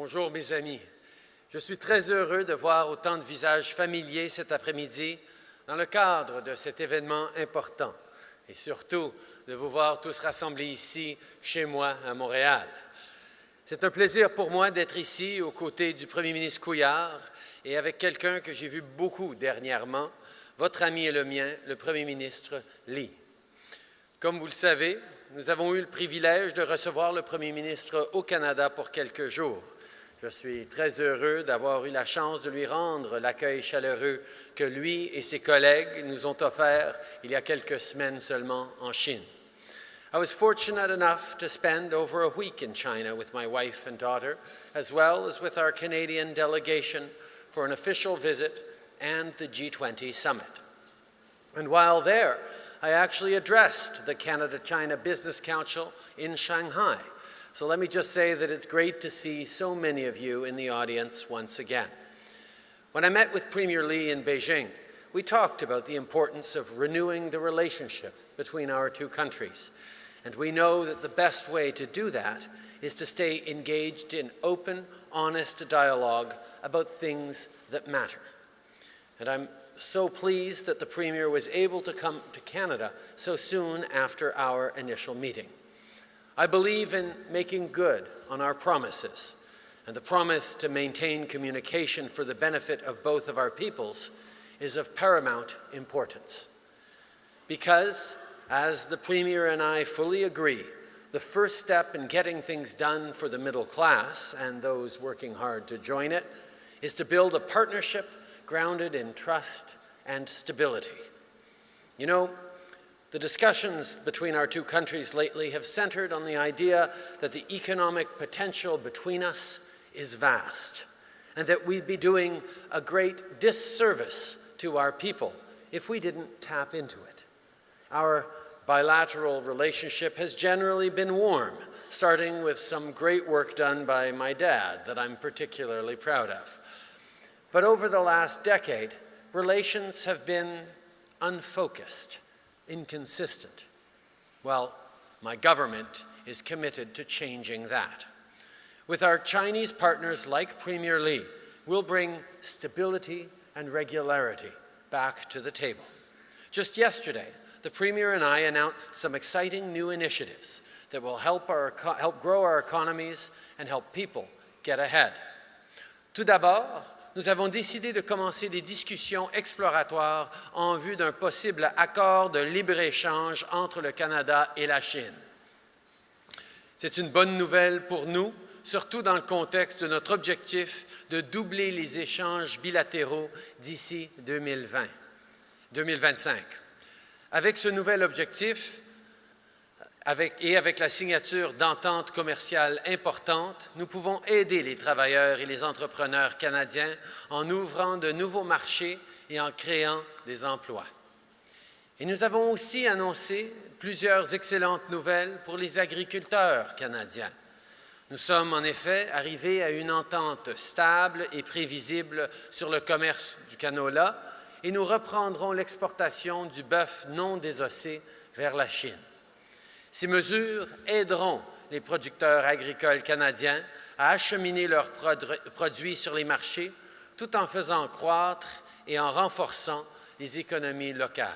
Bonjour mes amis. Je suis très heureux de voir autant de visages familiers cet après-midi dans le cadre de cet événement important et surtout de vous voir tous rassemblés ici, chez moi, à Montréal. C'est un plaisir pour moi d'être ici aux côtés du premier ministre Couillard et avec quelqu'un que j'ai vu beaucoup dernièrement, votre ami et le mien, le premier ministre Lee. Comme vous le savez, nous avons eu le privilège de recevoir le premier ministre au Canada pour quelques jours. Je suis très heureux d'avoir eu la chance de lui rendre l'accueil chaleureux que lui et ses collègues nous ont offert il y a quelques semaines seulement en Chine. I was fortunate enough to spend over a week in China with my wife and daughter, as well as with our Canadian delegation for an official visit and the G20 summit. And while there, I actually addressed the Canada-China Business Council in Shanghai. So let me just say that it's great to see so many of you in the audience once again. When I met with Premier Li in Beijing, we talked about the importance of renewing the relationship between our two countries. And we know that the best way to do that is to stay engaged in open, honest dialogue about things that matter. And I'm so pleased that the Premier was able to come to Canada so soon after our initial meeting. I believe in making good on our promises, and the promise to maintain communication for the benefit of both of our peoples is of paramount importance. Because, as the Premier and I fully agree, the first step in getting things done for the middle class and those working hard to join it is to build a partnership grounded in trust and stability. You know, the discussions between our two countries lately have centered on the idea that the economic potential between us is vast and that we'd be doing a great disservice to our people if we didn't tap into it. Our bilateral relationship has generally been warm, starting with some great work done by my dad that I'm particularly proud of. But over the last decade, relations have been unfocused, inconsistent. Well, my government is committed to changing that. With our Chinese partners like Premier Li, we'll bring stability and regularity back to the table. Just yesterday, the Premier and I announced some exciting new initiatives that will help, our, help grow our economies and help people get ahead. Tout d'abord, nous avons décidé de commencer des discussions exploratoires en vue d'un possible accord de libre-échange entre le Canada et la Chine. C'est une bonne nouvelle pour nous, surtout dans le contexte de notre objectif de doubler les échanges bilatéraux d'ici 2020, 2025. Avec ce nouvel objectif, et avec la signature d'ententes commerciales importantes, nous pouvons aider les travailleurs et les entrepreneurs canadiens en ouvrant de nouveaux marchés et en créant des emplois. Et nous avons aussi annoncé plusieurs excellentes nouvelles pour les agriculteurs canadiens. Nous sommes en effet arrivés à une entente stable et prévisible sur le commerce du canola et nous reprendrons l'exportation du bœuf non désossé vers la Chine. Ces mesures aideront les producteurs agricoles canadiens à acheminer leurs produits sur les marchés tout en faisant croître et en renforçant les économies locales.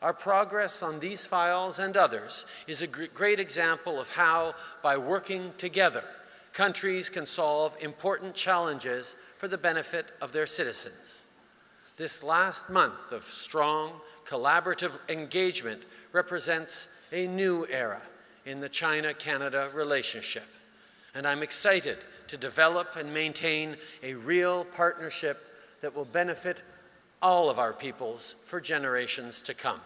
Our progress on these files and others is a great example of how, by working together, countries can solve important challenges for the benefit of their citizens. This last month of strong, collaborative engagement represents a new era in the China-Canada relationship. And I'm excited to develop and maintain a real partnership that will benefit all of our peoples for generations to come.